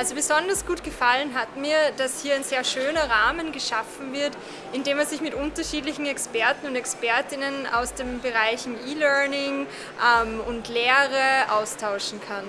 Also besonders gut gefallen hat mir, dass hier ein sehr schöner Rahmen geschaffen wird, in dem man sich mit unterschiedlichen Experten und Expertinnen aus den Bereichen E-Learning ähm, und Lehre austauschen kann.